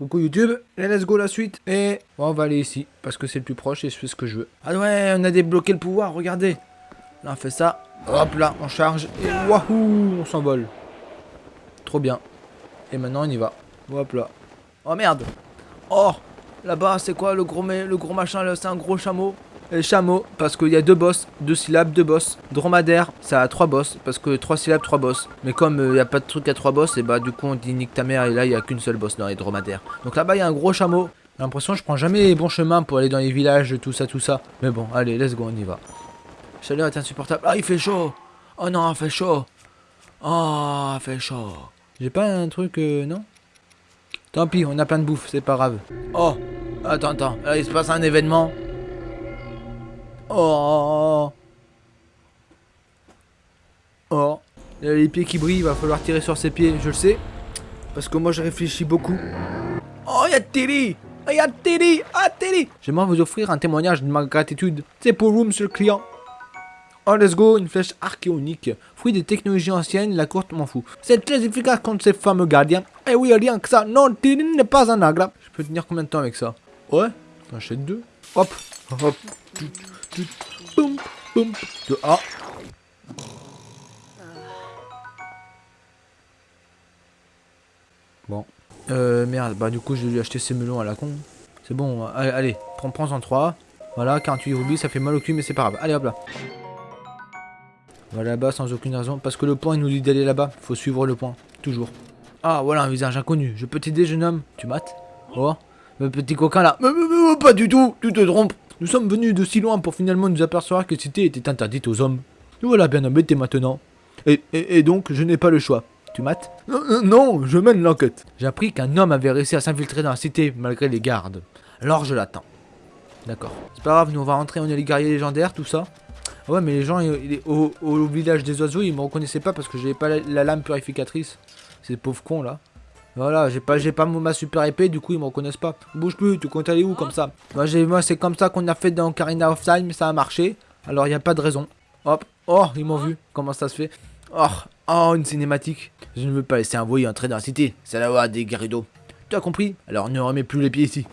Coucou YouTube, et let's go la suite. Et on va aller ici, parce que c'est le plus proche et je fais ce que je veux. Ah ouais, on a débloqué le pouvoir, regardez. Là, on fait ça. Hop là, on charge. Et wahou, on s'envole. Trop bien. Et maintenant, on y va. Hop là. Oh merde. Oh, là-bas, c'est quoi le gros, le gros machin C'est un gros chameau. Chameau, parce qu'il y a deux boss, deux syllabes, deux boss. Dromadaire, ça a trois boss, parce que trois syllabes, trois boss. Mais comme il n'y a pas de truc à trois boss, et bah du coup on dit nique ta mère, et là il n'y a qu'une seule boss dans les dromadaires. Donc là-bas il y a un gros chameau. J'ai l'impression que je prends jamais les bons chemins pour aller dans les villages, tout ça, tout ça. Mais bon, allez, let's go, on y va. Chaleur est insupportable. Ah, il fait chaud Oh non, il fait chaud Oh, il fait chaud J'ai pas un truc, euh, non? Tant pis, on a plein de bouffe, c'est pas grave. Oh Attends, attends, là il se passe un événement. Oh Oh Il a les pieds qui brillent, il va falloir tirer sur ses pieds, je le sais. Parce que moi je réfléchis beaucoup. Oh, il y a Tilly Il y a Tilly Ah, Tilly J'aimerais vous offrir un témoignage de ma gratitude. C'est pour vous, monsieur le client. Oh, let's go, une flèche archéonique. Fruit des technologies anciennes, la courte m'en fout. C'est très efficace contre ces fameux gardiens. Eh oui, rien que ça. Non, Tilly n'est pas un agla. Je peux tenir combien de temps avec ça? Ouais, j'achète deux. Hop, hop. Boum, boum. De. Bon. Euh, merde, bah du coup je vais lui acheter ces melons à la con. C'est bon, allez, allez prends, prends en 3. Voilà, 48 rubis, ça fait mal au cul, mais c'est pas grave. Allez hop là. Va là-bas sans aucune raison. Parce que le point il nous dit d'aller là-bas. Faut suivre le point. Toujours. Ah voilà un visage inconnu. Je peux t'aider jeune homme? Tu mates? Oh Le petit coquin là. Mais, pas du tout, tu te trompes. Nous sommes venus de si loin pour finalement nous apercevoir que cité était interdite aux hommes. Nous voilà bien embêtés maintenant. Et, et, donc, je n'ai pas le choix. Tu mates? Non, je mène l'enquête. J'ai appris qu'un homme avait réussi à s'infiltrer dans la cité malgré les gardes. Alors je l'attends. D'accord. C'est pas grave, nous on va rentrer, on est les guerriers légendaires, tout ça. Ah ouais, mais les gens au, au, village des oiseaux, ils me reconnaissaient pas parce que j'avais pas la, lame purificatrice. Ces pauvres cons là. Voilà, j'ai pas, pas ma super épée, du coup ils me reconnaissent pas. Bouge plus, tu comptes aller où comme ça? Moi, moi c'est comme ça qu'on a fait dans Karina of Time, ça a marché. Alors il a pas de raison. Hop, oh, ils m'ont vu. Comment ça se fait? Oh, oh, une cinématique. Je ne veux pas laisser un voyou entrer dans la cité. C'est la loi des Garrido. Tu as compris? Alors ne remets plus les pieds ici.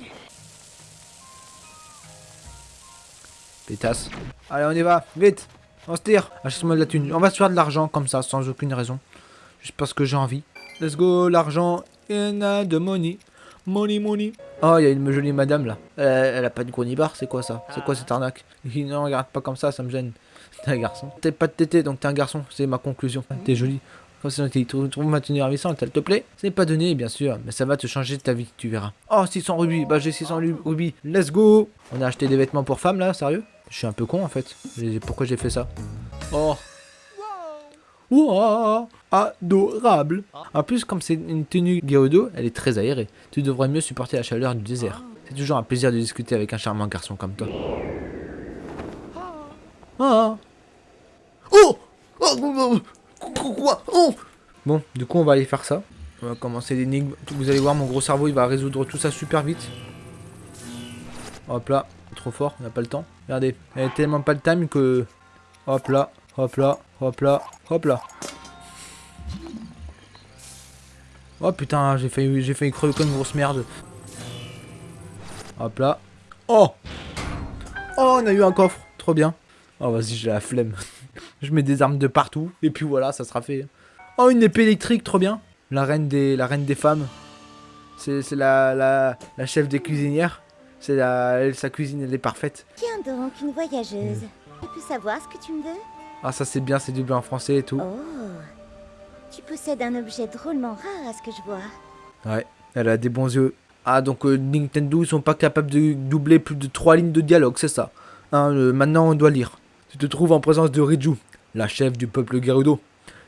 Pétasse. Allez, on y va, vite. On se tire. Achète-moi de la thune. On va se faire de l'argent comme ça, sans aucune raison. Juste parce que j'ai envie. Let's go, l'argent. And de money. Money, money. Oh, il y a une jolie madame là. Elle, a pas de gros nibar, c'est quoi ça? C'est quoi cette arnaque? Non, regarde pas comme ça, ça me gêne. T'es un garçon. T'es pas de tété, donc t'es un garçon, c'est ma conclusion. T'es jolie. Comme ça, tu trouves ma tenue ravissante, elle te plaît? C'est pas donné, bien sûr, mais ça va te changer ta vie, tu verras. Oh, 600 rubis, bah j'ai 600 rubis, let's go On a acheté des vêtements pour femmes là, sérieux? Je suis un peu con en fait. Pourquoi j'ai fait ça? Oh Wow, adorable. En plus, comme c'est une tenue Geodo, elle est très aérée. Tu devrais mieux supporter la chaleur du désert. C'est toujours un plaisir de discuter avec un charmant garçon comme toi. Ah. Oh, oh Quoi Oh Bon, du coup, on va aller faire ça. On va commencer l'énigme. Vous allez voir, mon gros cerveau, il va résoudre tout ça super vite. Hop là, trop fort, on n'a pas le temps. Regardez, elle a tellement pas le time que... Hop là, hop là, hop là, hop là. Oh putain, j'ai failli, j'ai failli crever comme une grosse merde. Hop là. Oh Oh, on a eu un coffre. Trop bien. Oh, vas-y, j'ai la flemme. je mets des armes de partout. Et puis voilà, ça sera fait. Oh, une épée électrique, trop bien. La reine des, la reine des femmes. C'est la, la, la, chef des cuisinières. C'est la, sa cuisine, elle est parfaite. Tiens donc, une voyageuse. Je peux savoir ce que tu me veux? Ah, ça c'est bien, c'est doublé en français et tout. Oh, tu possèdes un objet drôlement rare à ce que je vois. Ouais, elle a des bons yeux. Ah, donc euh, Nintendo, ils sont pas capables de doubler plus de 3 lignes de dialogue, c'est ça. Hein, maintenant, on doit lire. Tu te trouves en présence de Riju, la chef du peuple Gerudo.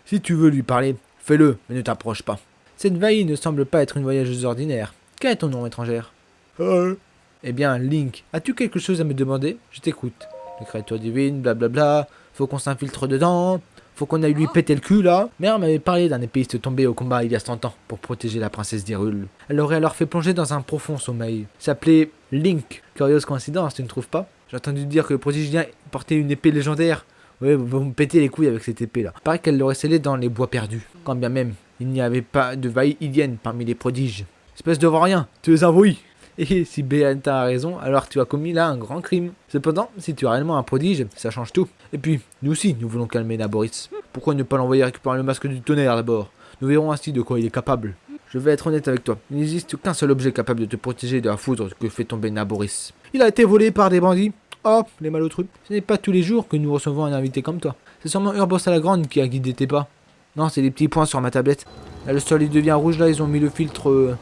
Si tu veux lui parler, fais-le, mais ne t'approche pas. Cette Vaille ne semble pas être une voyageuse ordinaire. Quel est ton nom étrangère? Euh. Eh bien, Link, as-tu quelque chose à me demander? Je t'écoute. Les créatures divines, blablabla, faut qu'on s'infiltre dedans, faut qu'on aille lui péter le cul là. Mère m'avait parlé d'un épéiste tombé au combat il y a 100 ans pour protéger la princesse d'Hyrule. Elle aurait alors fait plonger dans un profond sommeil. S'appelait Link. Curieuse coïncidence, tu ne trouves pas? J'ai entendu dire que le prodigien portait une épée légendaire. Ouais, vous me pétez les couilles avec cette épée là. Paraît qu'elle l'aurait scellée dans les bois perdus. Quand bien même, il n'y avait pas de vaille parmi les prodiges. Espèce de rien, tu es un bruit. Et si Béata a raison, alors tu as commis là un grand crime. Cependant, si tu es réellement un prodige, ça change tout. Et puis, nous aussi, nous voulons calmer Naboris. Pourquoi ne pas l'envoyer récupérer le masque du tonnerre d'abord? Nous verrons ainsi de quoi il est capable. Je vais être honnête avec toi, il n'existe qu'un seul objet capable de te protéger de la foudre que fait tomber Naboris. Il a été volé par des bandits. Oh, les malotrus. Ce n'est pas tous les jours que nous recevons un invité comme toi. C'est sûrement Urbos à la Grande qui a guidé tes pas. Non, c'est les petits points sur ma tablette. Là, le sol il devient rouge, là, ils ont mis le filtre... euh,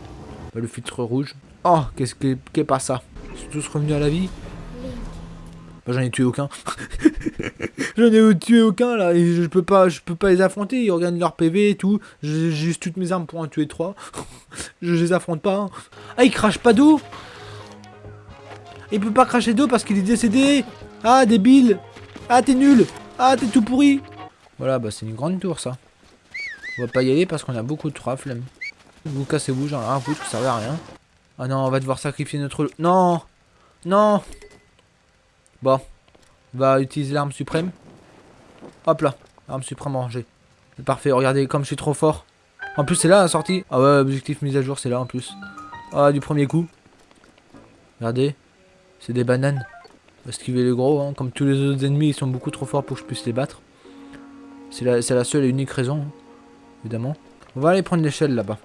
bah, le filtre rouge. Oh, qu'est-ce que... Qu'est pas ça? Ils sont tous revenus à la vie? Bah, J'en ai tué aucun. J'en ai tué aucun, là, et je peux pas, je peux pas les affronter, ils regardent leur PV et tout. J'ai juste toutes mes armes pour en tuer trois. je les affronte pas. hein. Ah, il crache pas d'eau Il peut pas cracher d'eau parce qu'il est décédé Ah, débile Ah, t'es nul Ah, t'es tout pourri Voilà, bah c'est une grande tour, ça. On va pas y aller parce qu'on a beaucoup de trois flemme. Vous cassez-vous, j'en ai rien à foutre, ça servait à rien. Ah non, on va devoir sacrifier notre... Non Non Bon. On va utiliser l'arme suprême. Hop là. Arme suprême rangée. C'est parfait, regardez comme je suis trop fort. En plus, c'est là la sortie. Ah ouais, objectif mise à jour, c'est là en plus. Ah, du premier coup. Regardez. C'est des bananes. Esquiver les gros, hein. Comme tous les autres ennemis, ils sont beaucoup trop forts pour que je puisse les battre. C'est la, la seule et unique raison, hein, évidemment. On va aller prendre l'échelle là-bas.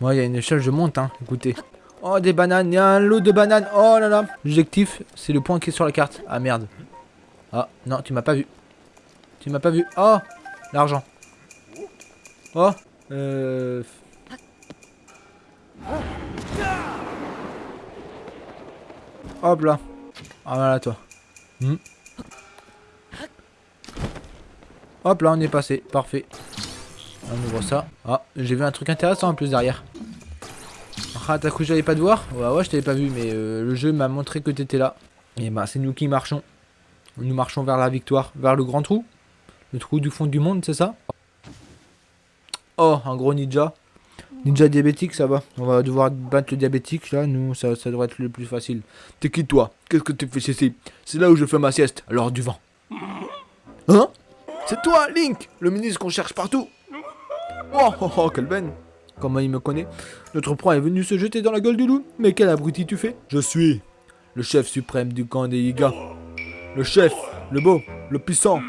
Moi, il y a une échelle, je monte, hein. Écoutez. Oh, des bananes. Il y a un lot de bananes. Oh là là. L'objectif, c'est le point qui est sur la carte. Ah, merde. Ah, non, tu m'as pas vu. Tu m'as pas vu. Oh, l'argent. Oh, euh... Hop là. Ah, voilà, toi. Hmm. Hop là, on est passé. Parfait. On ouvre ça. Ah, j'ai vu un truc intéressant en plus derrière. Ah, t'as cru que j'allais pas te voir Ouais, ouais, je t'avais pas vu, mais euh, le jeu m'a montré que t'étais là. Et bah, c'est nous qui marchons. Nous marchons vers la victoire, vers le grand trou. Le trou du fond du monde, c'est ça Oh, un gros ninja. Ninja diabétique, ça va. On va devoir battre le diabétique, là. Nous, ça, ça devrait être le plus facile. T'es qui, toi? Qu'est-ce que tu fais ici C'est là où je fais ma sieste, alors du vent. Hein? C'est toi, Link Le ministre qu'on cherche partout Oh, oh, oh, quelle benne Comment il me connaît Notre proie est venu se jeter dans la gueule du loup. Mais quel abruti tu fais Je suis le chef suprême du camp des Yiga. Le chef, le beau, le puissant,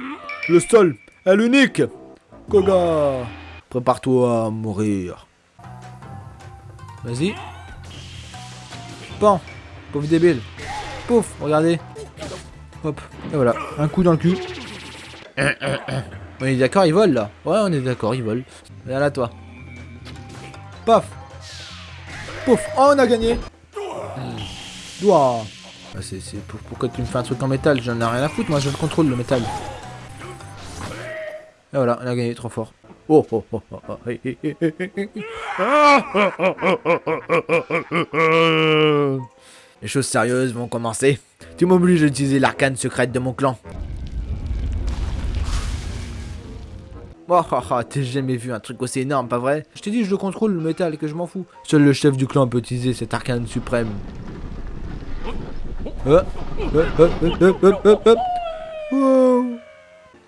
le seul et l'unique. Koga Prépare-toi à mourir. Vas-y. Pan Pauvre débile. Pouf, regardez. Hop, et voilà. Un coup dans le cul. On est d'accord, il vole là. Ouais, on est d'accord, il vole. Viens là, toi. Paf Pouf Oh, on a gagné Ouah ah, c'est, pour, Pourquoi tu me fais un truc en métal? J'en ai rien à foutre, moi je le contrôle le métal. Et voilà, on a gagné, trop fort. Oh oh oh oh oh Les choses sérieuses vont commencer. Tu m'obliges à utiliser l'arcane secrète de mon clan. Oh, oh, jamais vu un truc aussi énorme, pas vrai? Je t'ai dit, je le contrôle, le métal, que je m'en fous. Seul le chef du clan peut utiliser cet arcane suprême.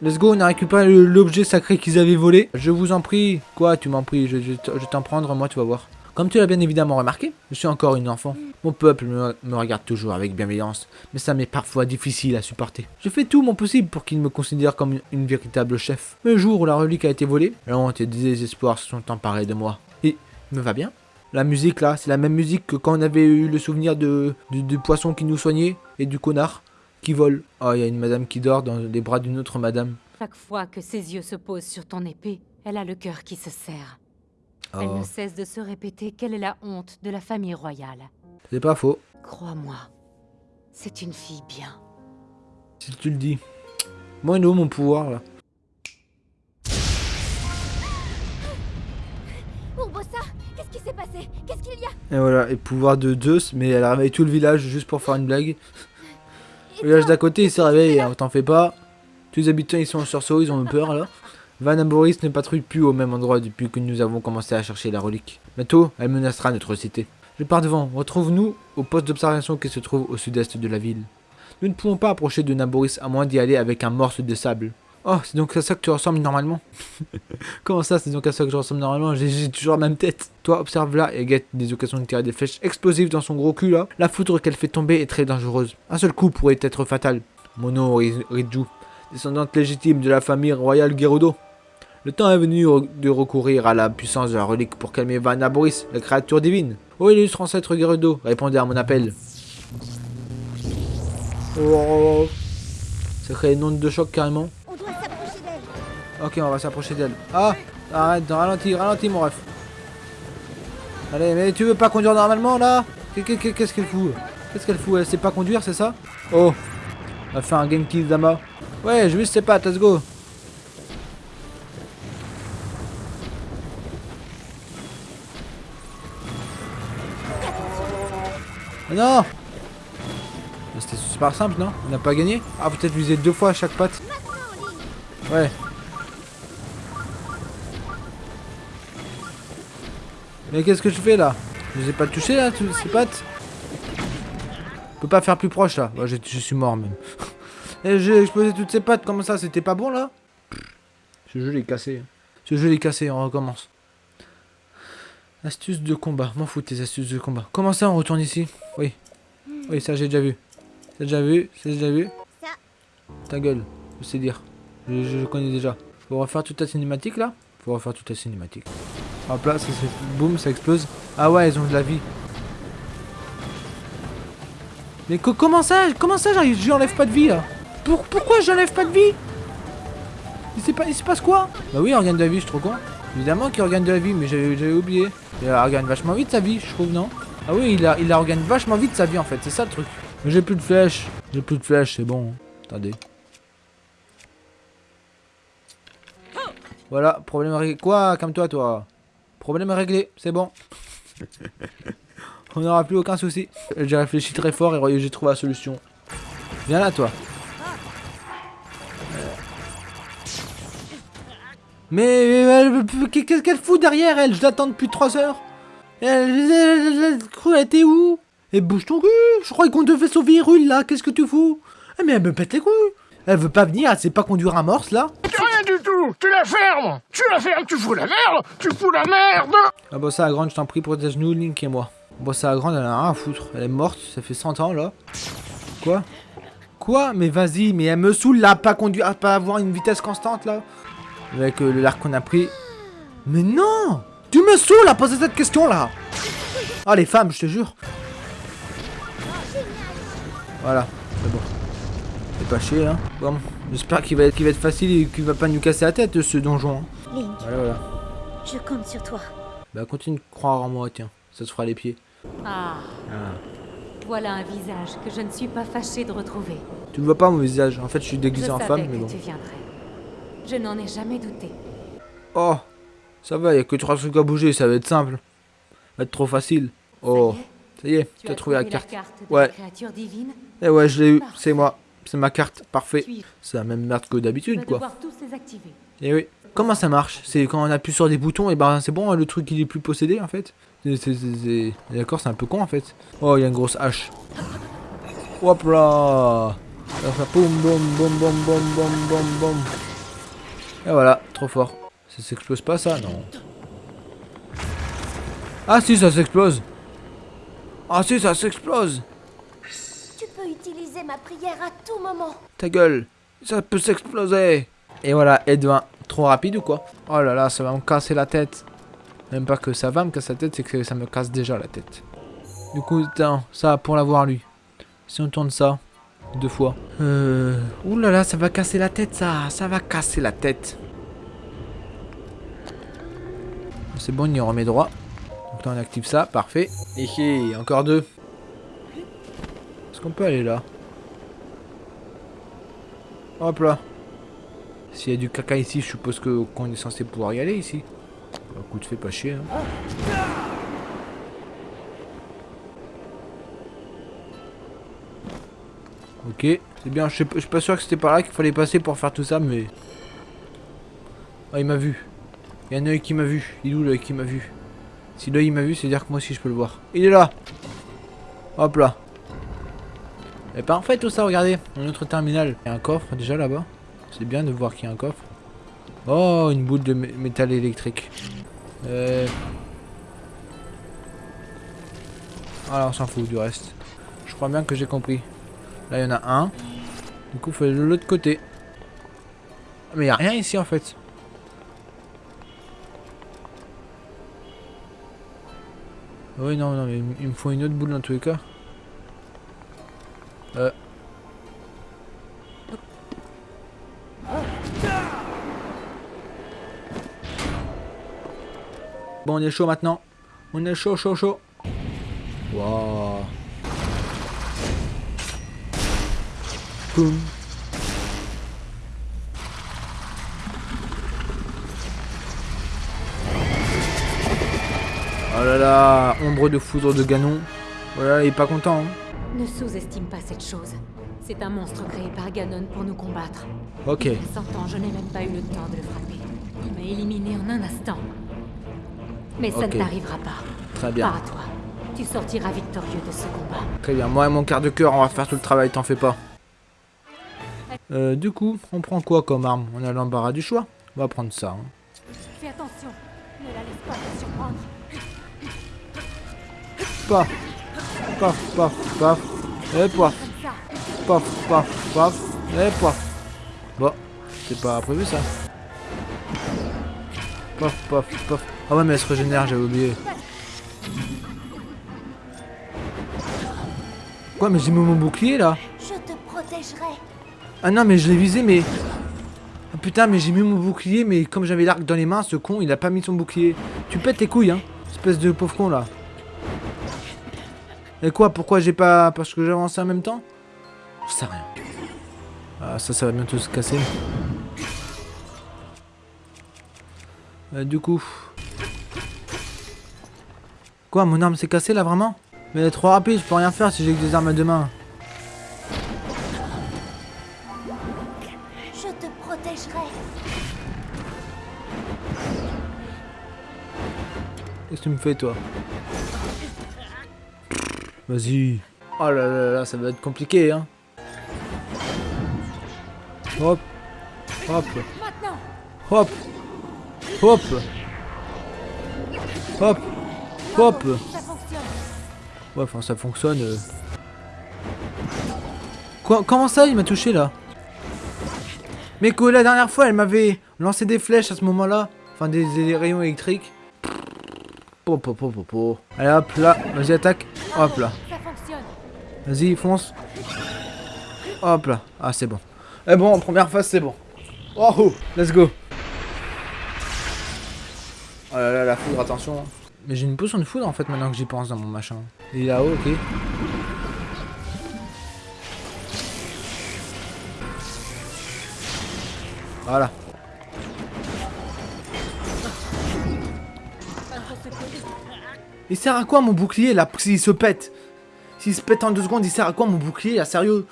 Let's go, on a récupéré l'objet sacré qu'ils avaient volé. Je vous en prie. Quoi, tu m'en pries, je, je, je t'en prendre, moi, tu vas voir. Comme tu l'as bien évidemment remarqué, je suis encore une enfant. Mon peuple me, regarde toujours avec bienveillance, mais ça m'est parfois difficile à supporter. Je fais tout mon possible pour qu'il me considère comme une, véritable chef. Le jour où la relique a été volée, la honte et le désespoir se sont emparés de moi. Et me va bien? La musique là, c'est la même musique que quand on avait eu le souvenir de, du poisson qui nous soignait et du connard qui vole. Oh, il y a une madame qui dort dans les bras d'une autre madame. Chaque fois que ses yeux se posent sur ton épée, elle a le cœur qui se serre. Elle Oh, ne cesse de se répéter quelle est la honte de la famille royale. c'est pas faux, Crois-moi, c'est une fille bien. si tu le dis. Moi, il est où mon pouvoir là? Urbosa, qu'est-ce qui s'est passé? Qu'est-ce qu'il y a? Et voilà, et pouvoir de Zeus, mais elle a réveillé tout le village juste pour faire une blague. Le village d'à côté, il s'est réveillé, hein, t'en fais pas. Tous les habitants, ils sont en sursaut, ils ont eu peur là. Van Boris ne patrouille plus au même endroit depuis que nous avons commencé à chercher la relique. Bientôt, elle menacera notre cité. Je pars devant, retrouve-nous au poste d'observation qui se trouve au sud-est de la ville. Nous ne pouvons pas approcher de Naboris à moins d'y aller avec un morceau de sable. Oh, c'est donc à ça que tu ressembles normalement? Comment ça, c'est donc à ça que je ressemble normalement? J'ai- toujours la même tête. Toi, observe là et guette des occasions de tirer des flèches explosives dans son gros cul là. La foudre qu'elle fait tomber est très dangereuse. Un seul coup pourrait être fatal. Mono Ri- Riju, descendante légitime de la famille royale Gerudo. Le temps est venu de recourir à la puissance de la relique pour calmer Vanna Boris, la créature divine. Ô illustre ancêtre Gerudo, répondez à mon appel. Oh, ça crée une onde de choc carrément. On doit s'approcher d'elle. Ok, on va s'approcher d'elle. Ah Arrête, ralentis, ralentis mon ref. Allez, mais tu veux pas conduire normalement là? Qu'est- qu'est- Qu'est-ce qu'elle fout? Qu'est-ce qu'elle fout? Elle sait pas conduire, c'est ça? Oh Elle a fait un game kill Dama. Ouais, je veux ses pattes, let's go. Non C'était super simple, non? On n'a pas gagné? Ah, peut-être viser deux fois à chaque patte. Ouais. Mais qu'est-ce que je fais là? Je les ai pas touchés là, ces pattes? Je peux pas faire plus proche là. Je, je suis mort même. Et j'ai explosé toutes ces pattes, comment ça C'était pas bon là? Ce jeu est cassé. Ce jeu est cassé, on recommence. Astuce de combat. M'en fous tes astuces de combat. Comment ça on retourne ici? Oui. Oui, ça j'ai déjà vu. C'est déjà vu, c'est déjà vu. Ta gueule, je sais dire. Je, je- je connais déjà. Faut refaire toute la cinématique là? Faut refaire toute la cinématique. Hop là, ça boum, ça explose. Ah ouais, ils ont de la vie. Mais co- comment ça Comment ça J'enlève pas de vie là? Pour, Pourquoi j'enlève pas de vie? Il, se passe quoi? Bah oui, il regagne de la vie, je suis trop con. Évidemment qu'il regagne de la vie, mais j'avais oublié. Il regagne vachement vite sa vie, je trouve, non? Ah oui, il, a, regagne vachement vite sa vie en fait, c'est ça le truc. J'ai plus de flèches. J'ai plus de flèches, c'est bon. Attendez. Voilà, problème réglé. Quoi? Comme toi, toi. Problème réglé, c'est bon. On n'aura plus aucun souci. J'ai réfléchi très fort et j'ai trouvé la solution. Viens là, toi. Mais qu'est-ce qu'elle fout derrière elle? Je l'attends depuis 3 heures. Elle, elle, elle- elle- elle- elle était où Et bouge ton cul. Je croyais qu'on devait sauver Rul là, qu'est-ce que tu fous? Ah mais elle me pète les couilles. Elle veut pas venir, elle sait pas conduire un morse là. Rien du tout. Tu la fermes. Tu la fermes, tu fous la merde. Tu fous la merde. Ah bah ça grande, je t'en prie, protège-nous, Link et moi. Bon ça grande, elle a rien à foutre. Elle est morte, ça fait 100 ans là. Quoi? Quoi? Mais vas-y, mais elle me saoule là, pas conduire, pas avoir une vitesse constante là. Avec euh, l'arc qu'on a pris. Mais non Tu me saoules à poser cette question là Ah les femmes, je te jure. Voilà, c'est bon. C'est pas chier hein. Bon, j'espère qu'il va, va être facile et qu'il va pas nous casser la tête ce donjon. hein. Link, Voilà, voilà. je compte sur toi. Bah continue de croire en moi, tiens. Ça se fera les pieds. Ah, Ah. voilà un visage que je ne suis pas fâchée de retrouver. Tu ne vois pas mon visage. En fait, je suis déguisé en femme, mais bon. tu viendrais. Je n'en ai jamais douté. Oh, ça va, il n'y a que trois trucs à bouger, ça va être simple. Ça va être trop facile. Oh, ça y est, tu as, trouvé la carte. La carte ouais. Eh ouais, je l'ai eu, c'est moi. C'est ma carte, parfait. C'est la même merde que d'habitude, quoi. Et eh oui. Comment ça marche? C'est quand on appuie sur des boutons, et ben c'est bon, hein, le truc il est plus possédé en fait. D'accord, c'est un peu con en fait. Oh, il y a une grosse hache. Hop là Boum, boum, boum, boum, boum, boum, boum, boum. Et voilà, trop fort. Ça s'explose pas ça Non. Ah si, ça s'explose. Ah si, ça s'explose. Tu peux utiliser ma prière à tout moment. Ta gueule, ça peut s'exploser. Et voilà, Edwin, trop rapide ou quoi? Oh là là, ça va me casser la tête. Même pas que ça va me casser la tête, c'est que ça me casse déjà la tête. Du coup, attends, ça pour l'avoir lui. Si on tourne ça, deux fois. Euh... Ouh là là, ça va casser la tête ça, ça va casser la tête. C'est bon, on y remet droit. Donc là on active ça, parfait. Et encore deux. Est-ce qu'on peut aller là? Hop là. S'il y a du caca ici, je suppose que qu'on est censé pouvoir y aller ici. Bah, écoute, fais pas chier. hein. Ok, c'est bien. Je suis pas sûr que c'était par là qu'il fallait passer pour faire tout ça, mais. Ah, il m'a vu. Il y a un œil qui m'a vu. Il est où l'œil qui m'a vu? Si l'œil il m'a vu, c'est dire que moi aussi je peux le voir. Il est là Hop là. Et parfait tout ça, regardez. Un autre terminal. Il y a un coffre déjà là-bas. C'est bien de voir qu'il y a un coffre. Oh, une boule de mé- métal électrique. Euh... Voilà, on s'en fout du reste. Je crois bien que j'ai compris. Là, il y en a un. Du coup, il faut aller de l'autre côté. Mais il n'y a rien ici, en fait. Oui, non, non, mais il me faut une autre boule dans tous les cas. Euh... Bon, on est chaud maintenant. On est chaud, chaud, chaud. Waouh. Boum. Oh là là, ombre de foudre de Ganon. Voilà, il est pas content. hein. Ne sous-estime pas cette chose. C'est un monstre créé par Ganon pour nous combattre. Ok. Il y a 100 ans, je n'ai même pas eu le temps de le frapper. Il m'a éliminé en un instant. Mais ça Ok. ne t'arrivera pas. Très bien. Pas à toi. Tu sortiras victorieux de ce combat. Très bien, moi et mon quart de cœur, on va faire tout le travail, t'en fais pas. Euh, du coup, on prend quoi comme arme? On a l'embarras du choix. On va prendre ça. hein. Fais attention. Ne la laisse pas te surprendre. Paf, paf, paf, paf, et paf, paf, paf, paf, et paf. Bon, c'est pas prévu ça. Paf, paf, paf. Ah ouais, mais elle se régénère, j'avais oublié. Quoi, mais j'ai mis mon bouclier là? Je te protégerai. Ah non, mais je l'ai visé, mais. Ah putain, mais j'ai mis mon bouclier, mais comme j'avais l'arc dans les mains, ce con, il a pas mis son bouclier. Tu pètes tes couilles, hein, espèce de pauvre con là. Et quoi, pourquoi j'ai pas. Parce que j'ai avancé en même temps? Je sais rien. Ah, ça, ça va bientôt se casser. Euh, du coup. Quoi, mon arme s'est cassée là vraiment? Mais elle est trop rapide, je peux rien faire si j'ai que des armes à deux mains. Tu me fais, toi? Vas-y. Oh là là là, ça va être compliqué, hein. Hop. Hop. Hop. Hop. Hop. Hop. Ouais, enfin, ça fonctionne. euh. Quoi Comment ça, il m'a touché, là? Mais que la dernière fois, elle m'avait lancé des flèches à ce moment-là. Enfin, des rayons électriques. Allez, hop, là. Vas-y, attaque. Hop, là. Vas-y, fonce. Hop là. Ah, c'est bon. Eh bon, en première phase, c'est bon. Oh, let's go. Oh là là, la foudre, attention. Mais j'ai une potion de foudre en fait maintenant que j'y pense dans mon machin. Il est là-haut, ok. Voilà. Il sert à quoi mon bouclier là s'il se pète? S'il se pète en deux secondes, il sert à quoi mon bouclier là Sérieux?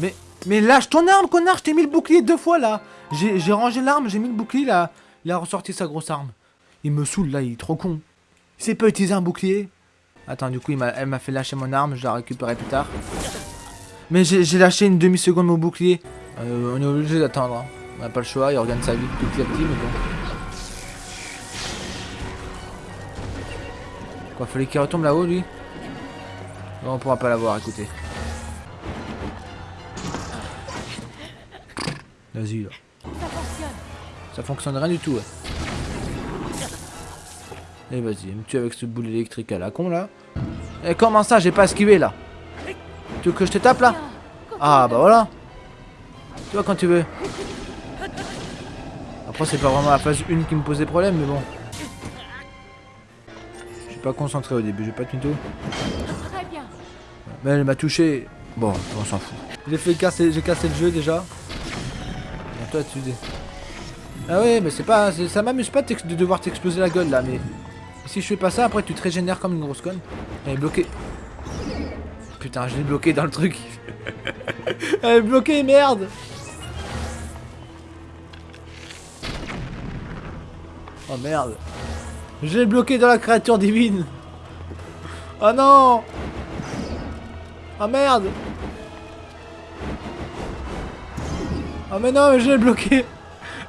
Mais, mais lâche ton arme, connard, je t'ai mis le bouclier deux fois là J'ai rangé l'arme, j'ai mis le bouclier là. Il a ressorti sa grosse arme. Il me saoule là, il est trop con. Il sait pas utiliser un bouclier. Attends, du coup, il elle m'a fait lâcher mon arme, je la récupérerai plus tard. Mais j'ai lâché une demi-seconde mon bouclier. Euh, on est obligé d'attendre. hein. On n'a pas le choix, il regagne sa vie petit à petit, mais bon. Quoi, fallait qu'il retombe là-haut, lui Non, on pourra pas l'avoir, écoutez. Vas-y, là. Ça fonctionne. Ça fonctionne rien du tout, ouais. Et vas-y, me tue avec ce boule électrique à la con, là. Et comment ça, j'ai pas esquivé, là Tu veux que je te tape, là Ah, bah voilà Tu vois, quand tu veux. Après, c'est pas vraiment la phase 1 qui me posait problème, mais bon. Pas concentré au début, j'ai pas de mytho. Très bien. Mais elle m'a touché. Bon, on s'en fout. J'ai fait casser, j'ai cassé le jeu déjà. Bon, toi, tu dis. Ah ouais, mais c'est pas, ça m'amuse pas de devoir t'exploser la gueule là, mais si je fais pas ça, après tu te régénères comme une grosse conne. Elle est bloquée. Putain, je l'ai bloqué dans le truc. Elle est bloquée, merde. Oh merde. Je l'ai bloqué dans la créature divine. Oh non Oh merde Oh mais non, mais je l'ai bloqué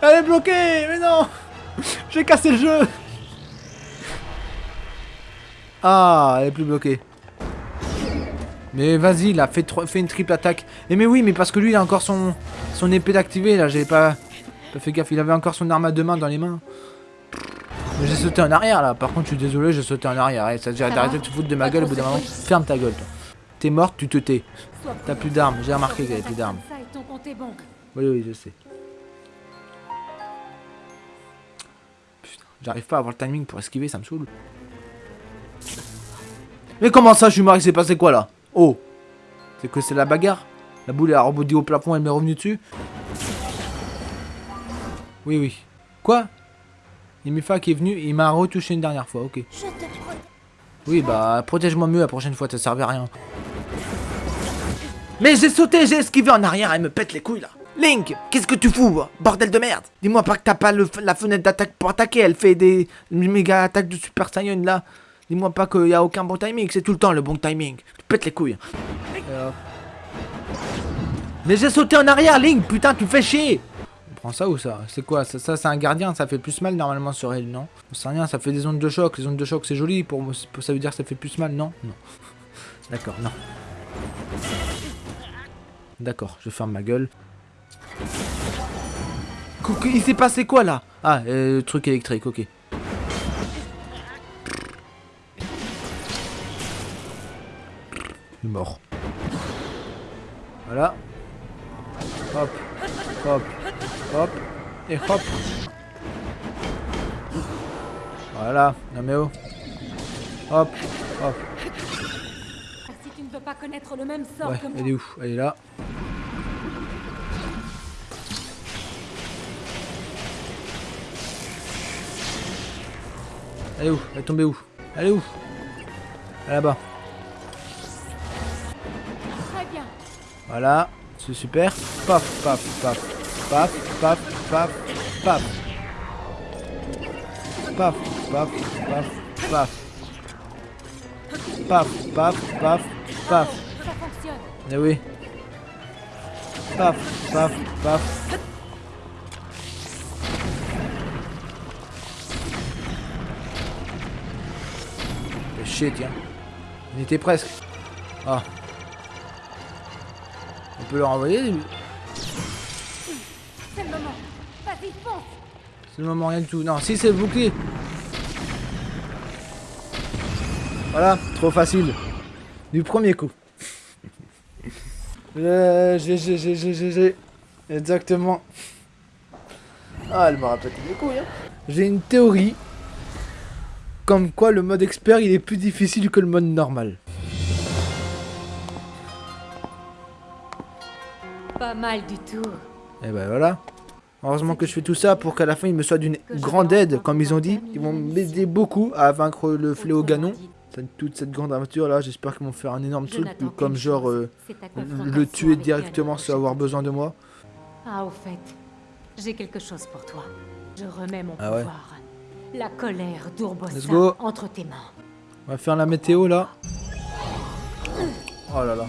Elle est bloquée Mais non J'ai cassé le jeu Ah, elle est plus bloquée. Mais vas-y, là, fais, fais, une triple attaque. Mais oui, mais parce que lui, il a encore son, son épée d'activé, là, j'avais pas, pas fait gaffe. Il avait encore son arme à deux mains dans les mains. J'ai sauté en arrière, là. Par contre, je suis désolé, j'ai sauté en arrière. Eh, ça Ça d'arrêter de te foutre de ma gueule au bout d'un moment. Ferme ta gueule, toi. T'es morte, tu te tais. T'as plus d'armes, j'ai remarqué qu'il avait plus d'armes. et. Oui, oui, je sais. Putain, j'arrive pas à avoir le timing pour esquiver, ça me saoule. Mais comment ça, je suis mort, il s'est passé quoi là? Oh C'est que c'est la bagarre? La boule a rebondi au plafond, elle m'est revenue dessus? Oui, oui. Quoi? Il Mifa qui est venu, il m'a retouché une dernière fois, ok. Je te protège. Oui, bah, protège-moi mieux la prochaine fois, ça servait à rien. Mais j'ai sauté, j'ai esquivé en arrière, elle me pète les couilles là. Link, qu'est-ce que tu fous Bordel de merde? Dis-moi pas que t'as pas le- la fenêtre d'attaque pour attaquer, elle fait des méga attaques de Super Saiyan là. Dis-moi pas qu'il y a aucun bon timing, c'est tout le temps le bon timing. Tu pètes les couilles. Euh. Mais j'ai sauté en arrière, Link, putain, tu fais chier Ça ou ça C'est quoi Ça, ça c'est un gardien, ça fait plus mal normalement sur elle, non On sait rien, ça fait des ondes de choc. Les ondes de choc c'est joli, pour ça veut dire que ça fait plus mal, non Non. D'accord, non. D'accord, je ferme ma gueule. Il s'est passé quoi là? Ah, euh, truc électrique, ok. Il est mort. Voilà. Hop, hop, hop, et hop. Voilà, non mais oh. Hop, hop. Si tu ne veux pas connaître le même sort Ouais, que moi. elle est où? Elle est là. Elle est où? Elle est tombée où? Elle est où? Là-bas. Très bien. Voilà, c'est super. Paf, paf, paf, paf, paf, paf, paf. Paf, paf, paf, paf. Paf, paf, paf, paf. Ça fonctionne. Eh oui. Paf, paf, paf. Fais chier, tiens. On était presque. Ah. On peut leur envoyer lui? C'est le moment, rien du tout. Non, si c'est le bouclier. Voilà, trop facile. Du premier coup. Euh, j'ai, j'ai, j'ai, j'ai, j'ai, j'ai. Exactement. Ah, elle m'a pété les couilles. Hein. J'ai une théorie. Comme quoi le mode expert il est plus difficile que le mode normal. Pas mal du tout. Et ben voilà. Heureusement que je fais tout ça pour qu'à la fin il me soit d'une grande aide, comme ils ont dit. Ils vont m'aider beaucoup à vaincre le fléau Ganon. Toute cette grande aventure là, j'espère qu'ils vont faire un énorme truc, comme genre euh, le tuer directement sans avoir besoin de moi. Ah, au fait, j'ai quelque chose pour toi. Je remets mon Ah ouais. pouvoir. La colère d'Urbosa Let's go. entre tes mains. On va faire la météo là. Oh là là.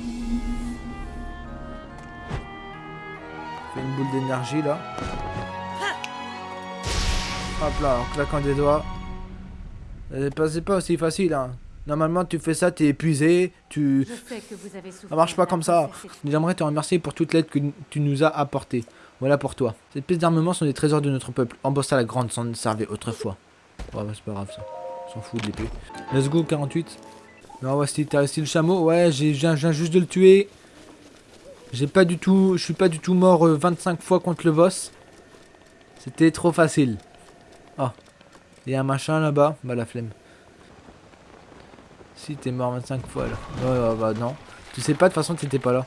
Fait une boule d'énergie là. Hop là, en claquant des doigts. C'est pas aussi facile hein. Normalement tu fais ça, t'es épuisé, tu... Je sais que vous avez souffert. Ça marche pas comme ça. J'aimerais te remercier pour toute l'aide que tu nous as apportée. Voilà pour toi. Ces pièces d'armement sont des trésors de notre peuple. Embossa la grande s'en servait autrefois. Ouais, bah, c'est pas grave ça. On s'en fout de l'épée. Let's go 48. Non, si t'as réussi le chameau. Ouais, je viens juste de le tuer. J'ai pas du tout. Je suis pas du tout mort euh, 25 fois contre le boss. C'était trop facile. Oh. Il y a un machin là-bas. Bah la flemme. Si t'es mort 25 fois là. Ouais, bah non. Tu sais pas de toute façon t'étais pas là.